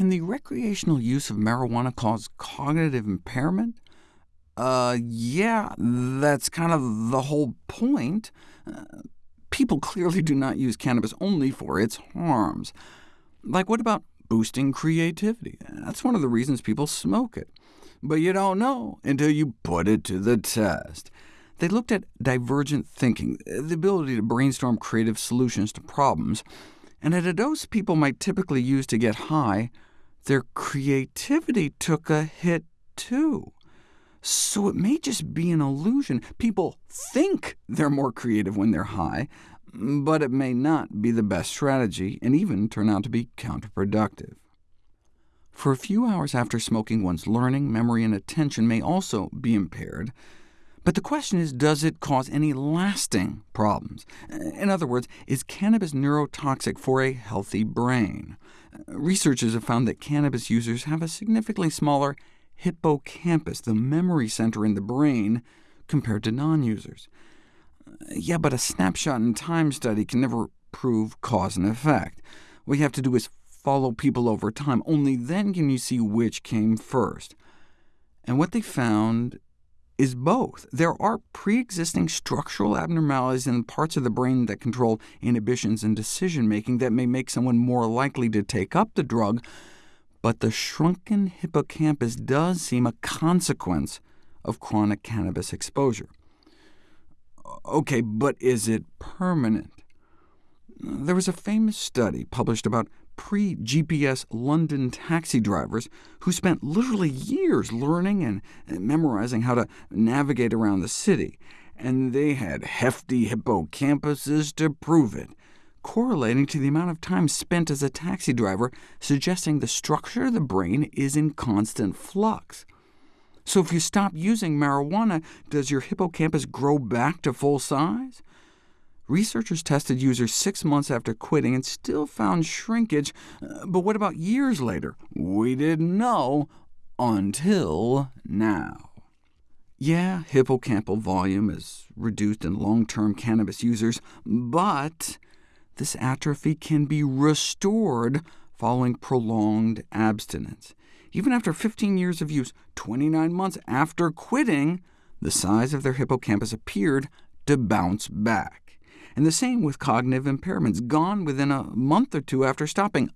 can the recreational use of marijuana cause cognitive impairment? Uh, yeah, that's kind of the whole point. Uh, people clearly do not use cannabis only for its harms. Like, what about boosting creativity? That's one of the reasons people smoke it. But you don't know until you put it to the test. They looked at divergent thinking, the ability to brainstorm creative solutions to problems, and at a dose people might typically use to get high, their creativity took a hit too. So it may just be an illusion. People think they're more creative when they're high, but it may not be the best strategy, and even turn out to be counterproductive. For a few hours after smoking, one's learning, memory, and attention may also be impaired, but the question is, does it cause any lasting problems? In other words, is cannabis neurotoxic for a healthy brain? Researchers have found that cannabis users have a significantly smaller hippocampus, the memory center in the brain, compared to non-users. Yeah, but a snapshot in time study can never prove cause and effect. What you have to do is follow people over time. Only then can you see which came first. And what they found is both. There are pre-existing structural abnormalities in parts of the brain that control inhibitions and decision-making that may make someone more likely to take up the drug, but the shrunken hippocampus does seem a consequence of chronic cannabis exposure. OK, but is it permanent? There was a famous study published about pre-GPS London taxi drivers who spent literally years learning and memorizing how to navigate around the city, and they had hefty hippocampuses to prove it, correlating to the amount of time spent as a taxi driver, suggesting the structure of the brain is in constant flux. So if you stop using marijuana, does your hippocampus grow back to full size? Researchers tested users six months after quitting and still found shrinkage, uh, but what about years later? We didn't know until now. Yeah, hippocampal volume is reduced in long-term cannabis users, but this atrophy can be restored following prolonged abstinence. Even after 15 years of use, 29 months after quitting, the size of their hippocampus appeared to bounce back. And the same with cognitive impairments, gone within a month or two after stopping,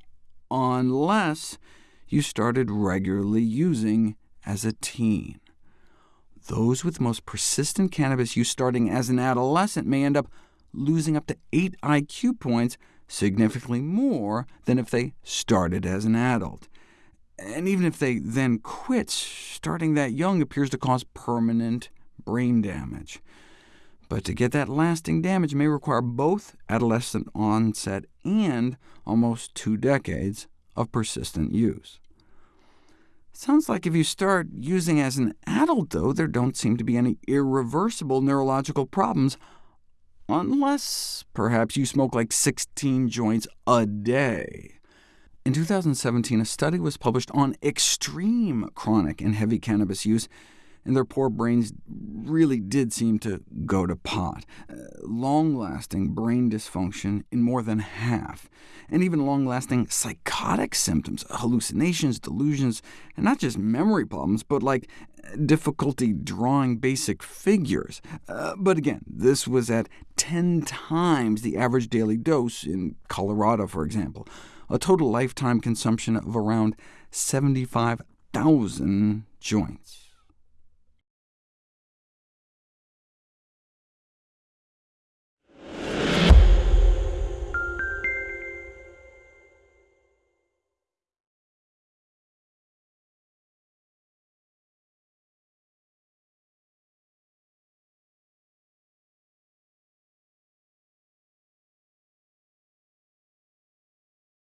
unless you started regularly using as a teen. Those with most persistent cannabis use starting as an adolescent may end up losing up to 8 IQ points, significantly more than if they started as an adult. And even if they then quit, starting that young appears to cause permanent brain damage. But to get that lasting damage may require both adolescent onset and almost two decades of persistent use. Sounds like if you start using as an adult, though, there don't seem to be any irreversible neurological problems, unless perhaps you smoke like 16 joints a day. In 2017, a study was published on extreme chronic and heavy cannabis use and their poor brains really did seem to go to pot. Uh, long-lasting brain dysfunction in more than half, and even long-lasting psychotic symptoms, hallucinations, delusions, and not just memory problems, but like difficulty drawing basic figures. Uh, but again, this was at 10 times the average daily dose in Colorado, for example, a total lifetime consumption of around 75,000 joints.